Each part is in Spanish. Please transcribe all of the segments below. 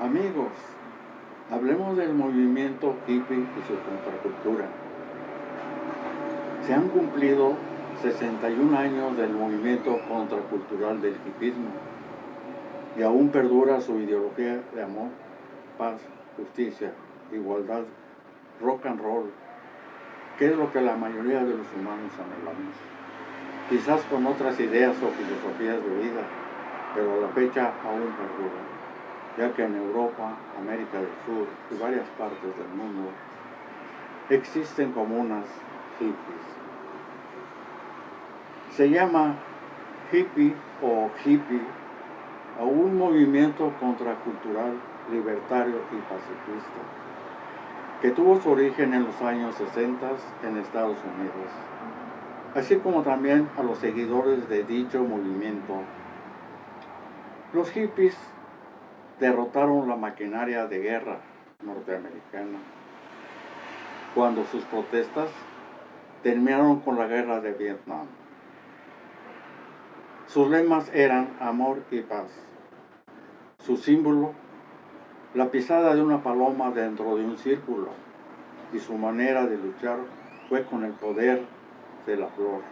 Amigos, hablemos del movimiento hippie y su contracultura. Se han cumplido 61 años del movimiento contracultural del hippismo y aún perdura su ideología de amor, paz, justicia, igualdad, rock and roll, que es lo que la mayoría de los humanos anhelamos. Quizás con otras ideas o filosofías de vida, pero la fecha aún perdura, ya que en Europa, América del Sur y varias partes del mundo existen comunas hippies. Se llama hippie o hippie a un movimiento contracultural, libertario y pacifista, que tuvo su origen en los años 60 en Estados Unidos, así como también a los seguidores de dicho movimiento. Los hippies derrotaron la maquinaria de guerra norteamericana cuando sus protestas terminaron con la guerra de Vietnam. Sus lemas eran amor y paz. Su símbolo, la pisada de una paloma dentro de un círculo. Y su manera de luchar fue con el poder de la flor.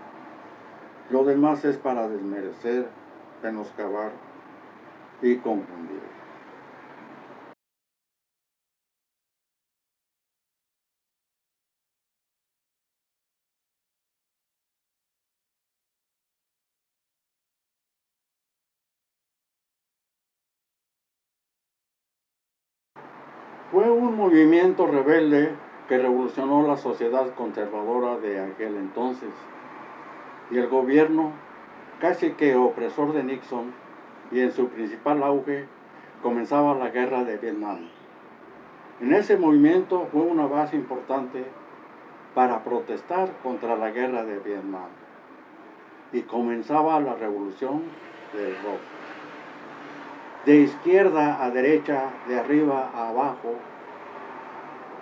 Lo demás es para desmerecer, menoscabar y confundir. Fue un movimiento rebelde que revolucionó la sociedad conservadora de aquel entonces. Y el gobierno casi que opresor de Nixon y en su principal auge comenzaba la guerra de Vietnam. En ese movimiento fue una base importante para protestar contra la guerra de Vietnam. Y comenzaba la revolución del rock de izquierda a derecha, de arriba a abajo,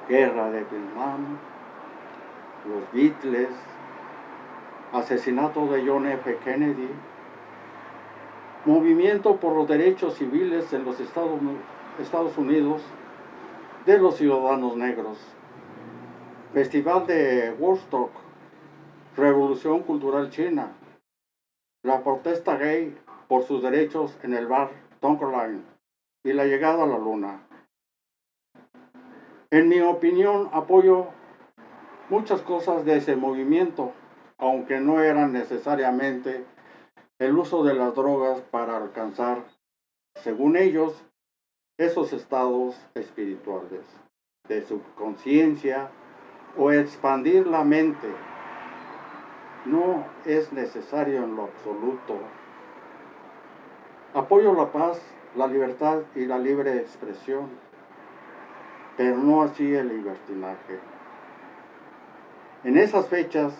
guerra de Vietnam, los Beatles, asesinato de John F. Kennedy, movimiento por los derechos civiles en los Estados, Estados Unidos de los ciudadanos negros, Festival de Woodstock, Revolución Cultural China, la protesta gay por sus derechos en el bar y la llegada a la luna. En mi opinión, apoyo muchas cosas de ese movimiento, aunque no eran necesariamente el uso de las drogas para alcanzar, según ellos, esos estados espirituales de subconsciencia o expandir la mente. No es necesario en lo absoluto Apoyo la paz, la libertad y la libre expresión, pero no así el libertinaje. En esas fechas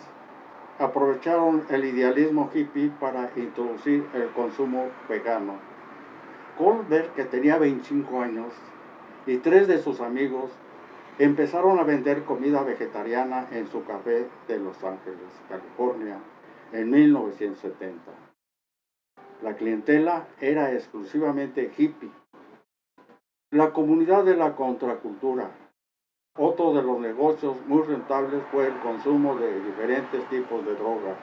aprovecharon el idealismo hippie para introducir el consumo vegano. Colbert, que tenía 25 años, y tres de sus amigos empezaron a vender comida vegetariana en su café de Los Ángeles, California, en 1970. La clientela era exclusivamente hippie. La comunidad de la contracultura. Otro de los negocios muy rentables fue el consumo de diferentes tipos de drogas,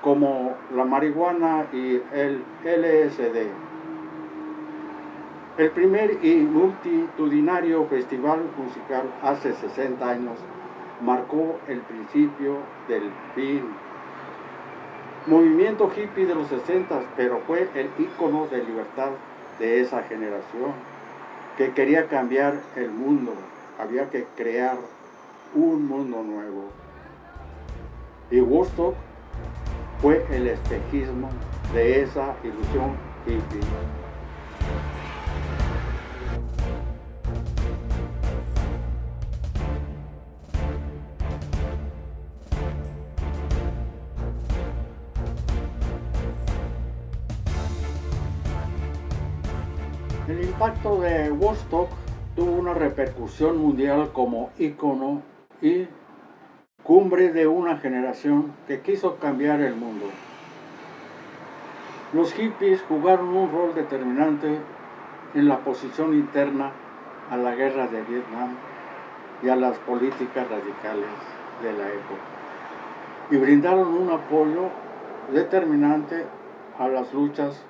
como la marihuana y el LSD. El primer y multitudinario festival musical hace 60 años marcó el principio del fin movimiento hippie de los 60, pero fue el ícono de libertad de esa generación, que quería cambiar el mundo, había que crear un mundo nuevo. Y Woodstock fue el espejismo de esa ilusión hippie. Impacto de Woodstock tuvo una repercusión mundial como ícono y cumbre de una generación que quiso cambiar el mundo. Los hippies jugaron un rol determinante en la posición interna a la guerra de Vietnam y a las políticas radicales de la época y brindaron un apoyo determinante a las luchas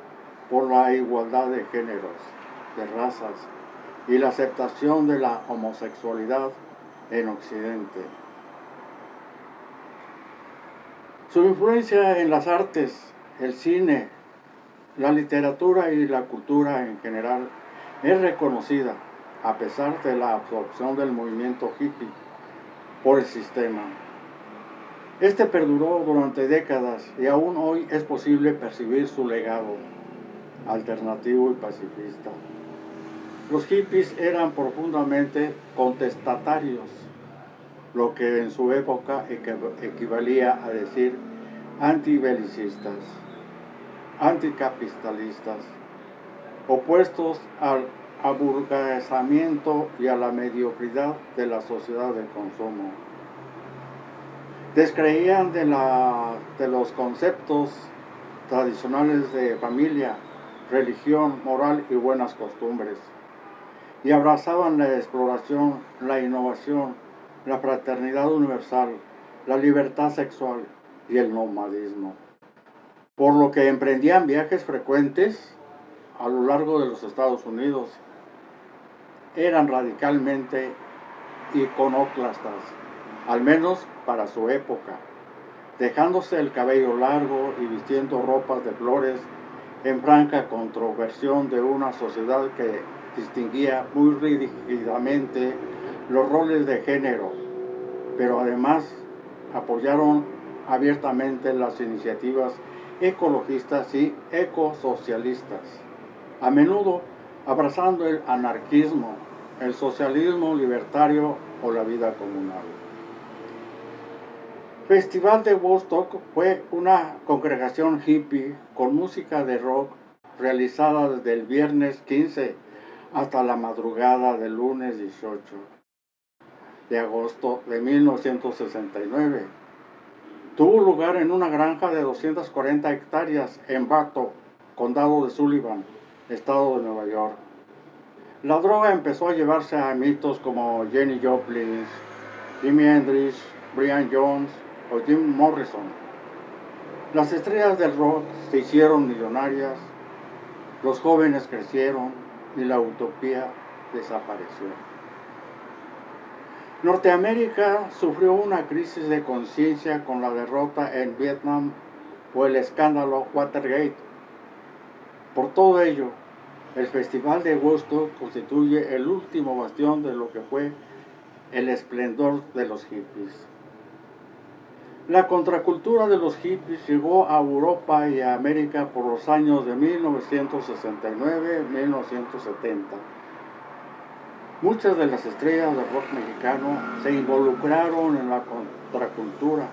por la igualdad de géneros, de razas y la aceptación de la homosexualidad en Occidente. Su influencia en las artes, el cine, la literatura y la cultura en general es reconocida a pesar de la absorción del movimiento hippie por el sistema. Este perduró durante décadas y aún hoy es posible percibir su legado alternativo y pacifista. Los hippies eran profundamente contestatarios, lo que en su época equivalía a decir antibelicistas, anticapitalistas, opuestos al aburguesamiento y a la mediocridad de la sociedad de consumo. Descreían de, los conceptos tradicionales de familia, religión, moral y buenas costumbres, y abrazaban la exploración, la innovación, la fraternidad universal, la libertad sexual y el nomadismo, por lo que emprendían viajes frecuentes a lo largo de los Estados Unidos. Eran radicalmente iconoclastas, al menos para su época, dejándose el cabello largo y vistiendo ropas de flores en franca controversión de una sociedad que distinguía muy rígidamente los roles de género, pero además apoyaron abiertamente las iniciativas ecologistas y ecosocialistas, a menudo abrazando el anarquismo, el socialismo libertario o la vida comunal. Festival de Woodstock fue una congregación hippie con música de rock realizada desde el viernes 15 hasta la madrugada del lunes 18 de agosto de 1969. Tuvo lugar en una granja de 240 hectáreas en Bato, condado de Sullivan, estado de Nueva York. La droga empezó a llevarse a mitos como Jenny Joplin, Jimi Hendrix, Brian Jones, o Jim Morrison. Las estrellas del rock se hicieron millonarias, los jóvenes crecieron y la utopía desapareció. Norteamérica sufrió una crisis de conciencia con la derrota en Vietnam o el escándalo Watergate. Por todo ello, el Festival de Woodstock constituye el último bastión de lo que fue el esplendor de los hippies. La contracultura de los hippies llegó a Europa y a América por los años de 1969-1970. Muchas de las estrellas del rock mexicano se involucraron en la contracultura.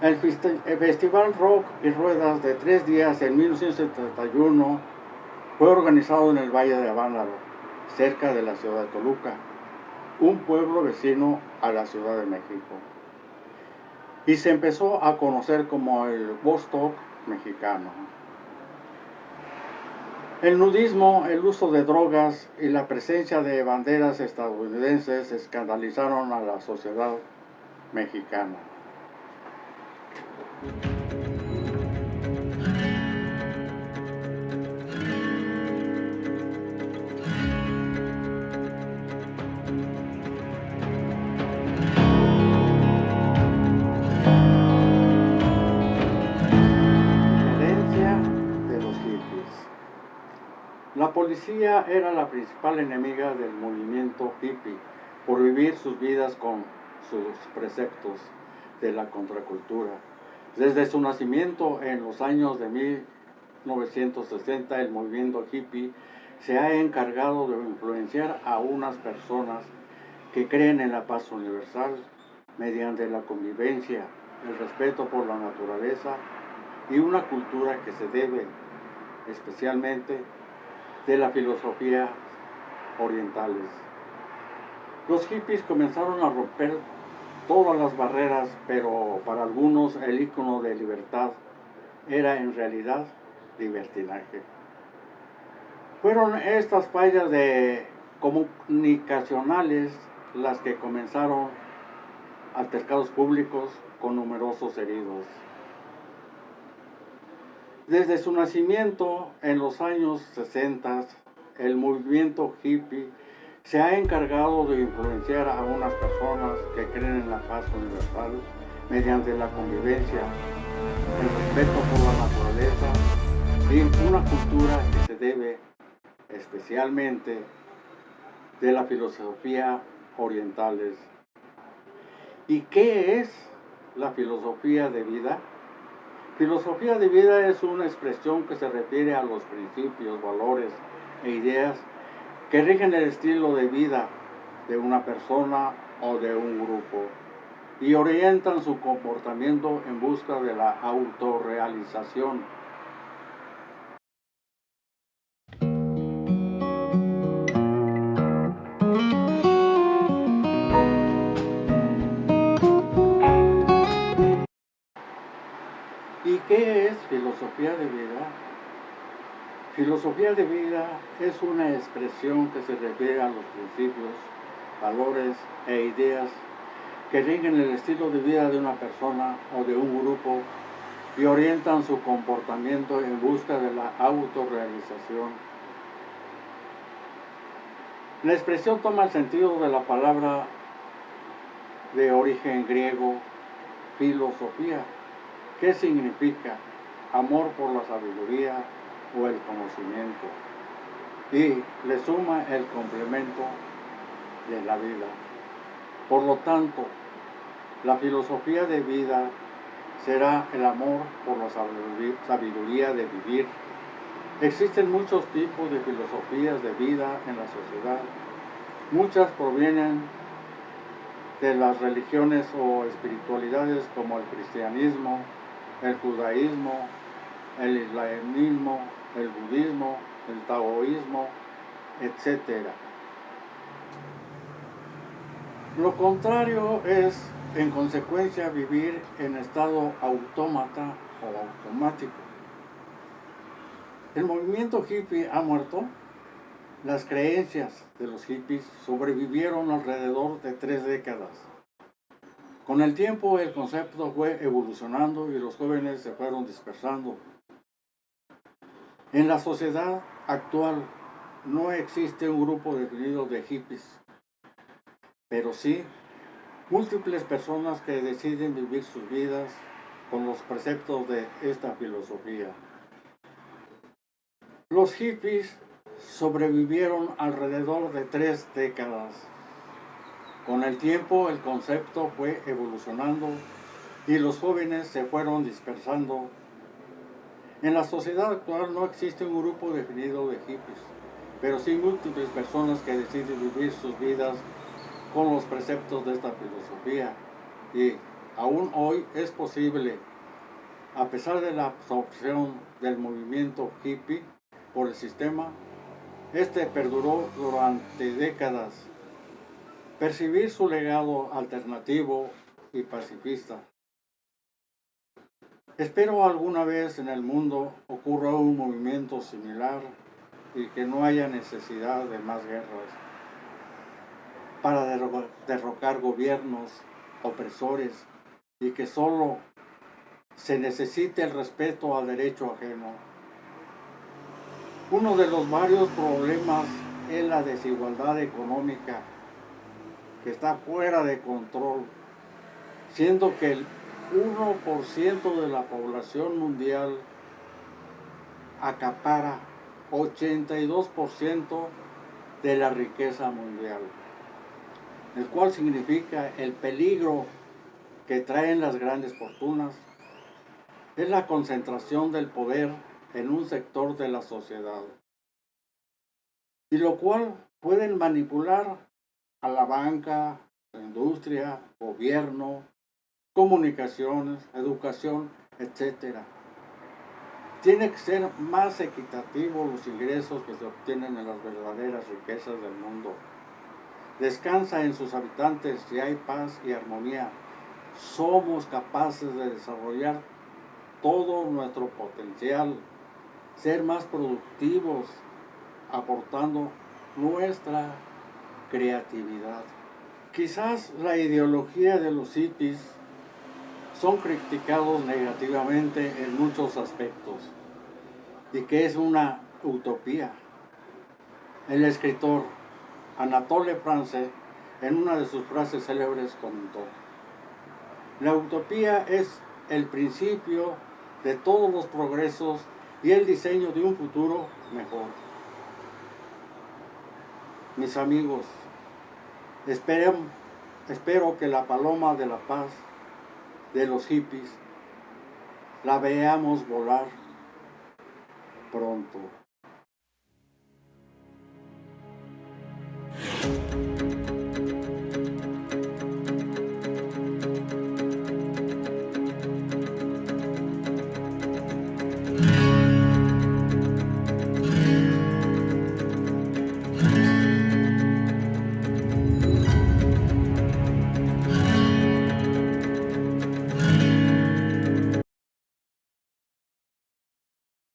El Festival Rock y Ruedas de tres días en 1971 fue organizado en el Valle de Avándaro, cerca de la ciudad de Toluca, un pueblo vecino a la Ciudad de México y se empezó a conocer como el Vostok mexicano. El nudismo, el uso de drogas y la presencia de banderas estadounidenses escandalizaron a la sociedad mexicana. Policía era la principal enemiga del movimiento hippie por vivir sus vidas con sus preceptos de la contracultura. Desde su nacimiento en los años de 1960, el movimiento hippie se ha encargado de influenciar a unas personas que creen en la paz universal mediante la convivencia, el respeto por la naturaleza y una cultura que se debe especialmente de la filosofía orientales. Los hippies comenzaron a romper todas las barreras, pero para algunos el icono de libertad era en realidad libertinaje. Fueron estas fallas de comunicacionales las que comenzaron altercados públicos con numerosos heridos. Desde su nacimiento en los años 60, el movimiento hippie se ha encargado de influenciar a unas personas que creen en la paz universal mediante la convivencia, el respeto por la naturaleza y una cultura que se debe especialmente de la filosofía orientales. ¿Y qué es la filosofía de vida? Filosofía de vida es una expresión que se refiere a los principios, valores e ideas que rigen el estilo de vida de una persona o de un grupo y orientan su comportamiento en busca de la autorrealización. Filosofía de vida? Filosofía de vida es una expresión que se refiere a los principios, valores e ideas que rigen el estilo de vida de una persona o de un grupo y orientan su comportamiento en busca de la autorrealización. La expresión toma el sentido de la palabra de origen griego, filosofía, que significa amor por la sabiduría, o el conocimiento y le suma el complemento de la vida. Por lo tanto, la filosofía de vida será el amor por la sabiduría de vivir. Existen muchos tipos de filosofías de vida en la sociedad. Muchas provienen de las religiones o espiritualidades como el cristianismo, el judaísmo, el islamismo, el budismo, el taoísmo, etc. Lo contrario es, en consecuencia, vivir en estado autómata o automático. El movimiento hippie ha muerto. Las creencias de los hippies sobrevivieron alrededor de tres décadas. Con el tiempo el concepto fue evolucionando y los jóvenes se fueron dispersando en la sociedad actual no existe un grupo definido de hippies, pero sí múltiples personas que deciden vivir sus vidas con los preceptos de esta filosofía. Los hippies sobrevivieron alrededor de tres décadas. Con el tiempo el concepto fue evolucionando y los jóvenes se fueron dispersando en la sociedad actual no existe un grupo definido de hippies, pero sí múltiples personas que deciden vivir sus vidas con los preceptos de esta filosofía. Y aún hoy es posible, a pesar de la absorción del movimiento hippie por el sistema, este perduró durante décadas. Percibir su legado alternativo y pacifista Espero alguna vez en el mundo ocurra un movimiento similar y que no haya necesidad de más guerras para derrocar gobiernos opresores y que solo se necesite el respeto al derecho ajeno. Uno de los varios problemas es la desigualdad económica que está fuera de control, siendo que el 1% de la población mundial acapara 82% de la riqueza mundial, el cual significa el peligro que traen las grandes fortunas, es la concentración del poder en un sector de la sociedad, y lo cual pueden manipular a la banca, la industria, gobierno, comunicaciones, educación, etc. Tiene que ser más equitativo los ingresos que se obtienen en las verdaderas riquezas del mundo. Descansa en sus habitantes si hay paz y armonía. Somos capaces de desarrollar todo nuestro potencial, ser más productivos, aportando nuestra creatividad. Quizás la ideología de los hippies son criticados negativamente en muchos aspectos y que es una utopía. El escritor Anatole France en una de sus frases célebres comentó, la utopía es el principio de todos los progresos y el diseño de un futuro mejor. Mis amigos, espero, espero que la paloma de la paz de los hippies la veamos volar pronto.